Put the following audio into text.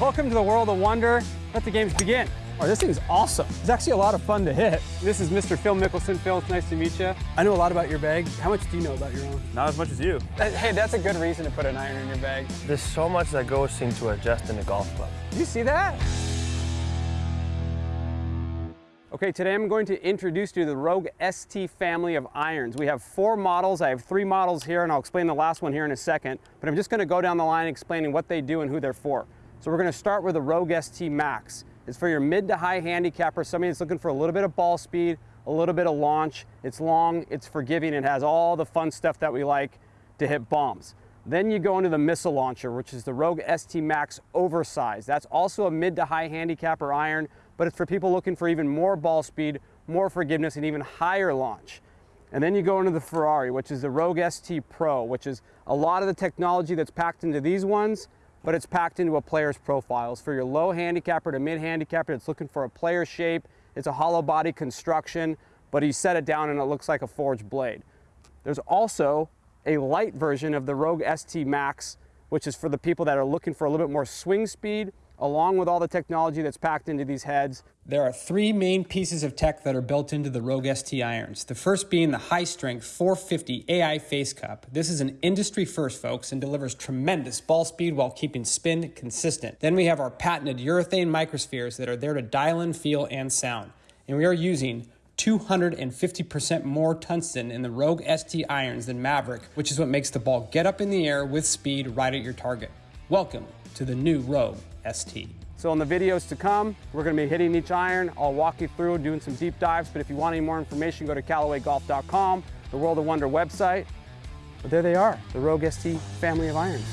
Welcome to the world of wonder. Let the games begin. Oh, this thing's awesome. It's actually a lot of fun to hit. This is Mr. Phil Mickelson. Phil, it's nice to meet you. I know a lot about your bag. How much do you know about your own? Not as much as you. Uh, hey, that's a good reason to put an iron in your bag. There's so much that goes into adjusting a golf club. Do you see that? Okay, today I'm going to introduce you to the Rogue ST family of irons. We have four models. I have three models here, and I'll explain the last one here in a second. But I'm just going to go down the line explaining what they do and who they're for. So we're going to start with the Rogue ST Max. It's for your mid to high handicapper, somebody that's looking for a little bit of ball speed, a little bit of launch. It's long, it's forgiving, it has all the fun stuff that we like to hit bombs. Then you go into the missile launcher, which is the Rogue ST Max Oversized. That's also a mid to high handicapper iron, but it's for people looking for even more ball speed, more forgiveness, and even higher launch. And then you go into the Ferrari, which is the Rogue ST Pro, which is a lot of the technology that's packed into these ones, but it's packed into a player's profile. It's for your low handicapper to mid handicapper it's looking for a player shape. It's a hollow body construction, but you set it down and it looks like a forged blade. There's also a light version of the Rogue ST Max, which is for the people that are looking for a little bit more swing speed, along with all the technology that's packed into these heads. There are three main pieces of tech that are built into the Rogue ST irons. The first being the high strength 450 AI face cup. This is an industry first, folks, and delivers tremendous ball speed while keeping spin consistent. Then we have our patented urethane microspheres that are there to dial in feel and sound. And we are using 250% more tungsten in the Rogue ST irons than Mavrik, which is what makes the ball get up in the air with speed right at your target. Welcome to the new Rogue ST. So in the videos to come, we're gonna be hitting each iron. I'll walk you through doing some deep dives, but if you want any more information, go to CallawayGolf.com, the World of Wonder website. But there they are, the Rogue ST family of irons.